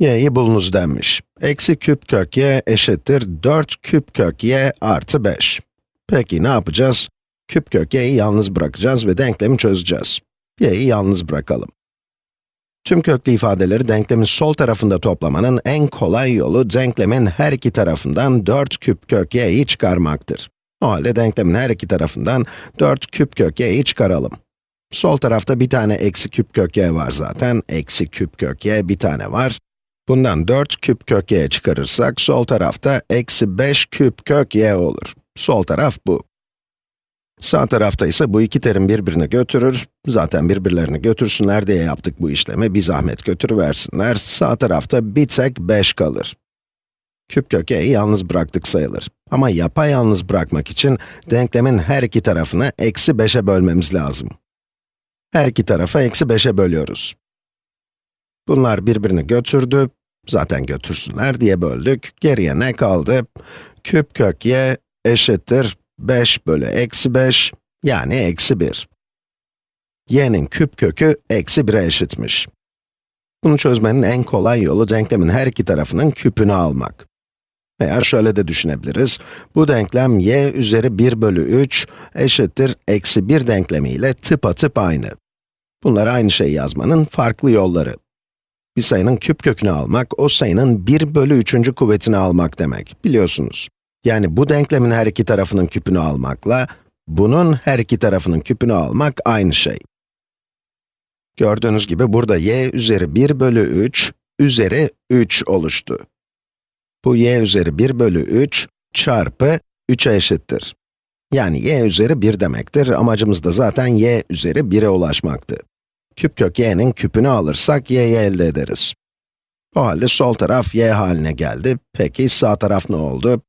y'yi bulunuz denmiş. Eksi küp kök y eşittir 4 küp kök y artı 5. Peki ne yapacağız? Küp kök y'yi yalnız bırakacağız ve denklemi çözeceğiz. y'yi yalnız bırakalım. Tüm köklü ifadeleri denklemin sol tarafında toplamanın en kolay yolu denklemin her iki tarafından 4 küp kök y'yi çıkarmaktır. O halde denklemin her iki tarafından 4 küp kök y'yi çıkaralım. Sol tarafta bir tane eksi küp kök y var zaten. Eksi küp kök y bir tane var. Bundan 4 küp kök y çıkarırsak sol tarafta eksi 5 küp kök y olur. Sol taraf bu. Sağ tarafta ise bu iki terim birbirini götürür. Zaten birbirlerini götürsünler diye yaptık bu işlemi. Bir zahmet götürüversinler. Sağ tarafta bir tek 5 kalır. Küp kök y'yi yalnız bıraktık sayılır. Ama yapayalnız bırakmak için denklemin her iki tarafını eksi 5'e bölmemiz lazım. Her iki tarafa eksi 5'e bölüyoruz. Bunlar birbirini götürdü. Zaten götürsünler diye böldük. Geriye ne kaldı? Küp kök y eşittir 5 bölü eksi 5, yani eksi 1. y'nin küp kökü eksi 1'e eşitmiş. Bunu çözmenin en kolay yolu denklemin her iki tarafının küpünü almak. Veya şöyle de düşünebiliriz. Bu denklem y üzeri 1 bölü 3 eşittir eksi 1 denklemiyle tıpatıp aynı. Bunlar aynı şeyi yazmanın farklı yolları. Bir sayının küp kökünü almak, o sayının 1 bölü 3. kuvvetini almak demek, biliyorsunuz. Yani bu denklemin her iki tarafının küpünü almakla, bunun her iki tarafının küpünü almak aynı şey. Gördüğünüz gibi burada y üzeri 1 bölü 3 üzeri 3 oluştu. Bu y üzeri 1 bölü 3 çarpı 3'e eşittir. Yani y üzeri 1 demektir. Amacımız da zaten y üzeri 1'e ulaşmaktı. Küp kök y'nin küpünü alırsak y'yi elde ederiz. O halde sol taraf y haline geldi. Peki sağ taraf ne oldu?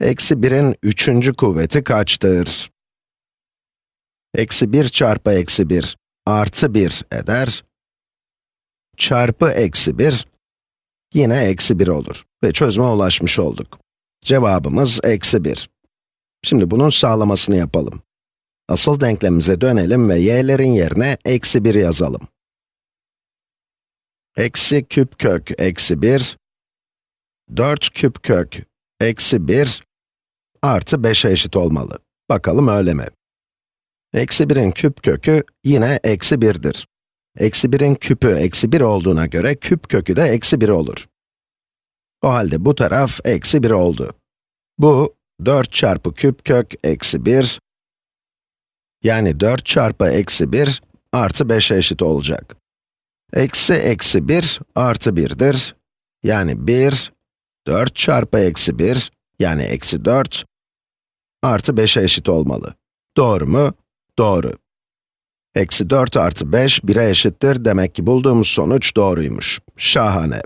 Eksi 1'in üçüncü kuvveti kaçtır? Eksi 1 çarpı eksi 1 artı 1 eder. Çarpı eksi 1 yine eksi 1 olur ve çözüme ulaşmış olduk. Cevabımız eksi 1. Şimdi bunun sağlamasını yapalım. Asıl denklemimize dönelim ve y'lerin yerine eksi 1 yazalım. Eksi küp kök eksi 1, 4 küp kök eksi 1 artı 5'e eşit olmalı. Bakalım öyle mi? Eksi 1'in küp kökü yine eksi 1'dir. Eksi 1'in küpü eksi 1 olduğuna göre küp kökü de eksi 1 olur. O halde bu taraf eksi 1 oldu. Bu 4 çarpı küp kök eksi 1, yani 4 çarpı eksi 1 artı 5'e eşit olacak. Eksi eksi 1 artı 1'dir. Yani 1, 4 çarpı eksi 1, yani eksi 4, artı 5'e eşit olmalı. Doğru mu? Doğru. Eksi 4 artı 5, 1'e eşittir. Demek ki bulduğumuz sonuç doğruymuş. Şahane.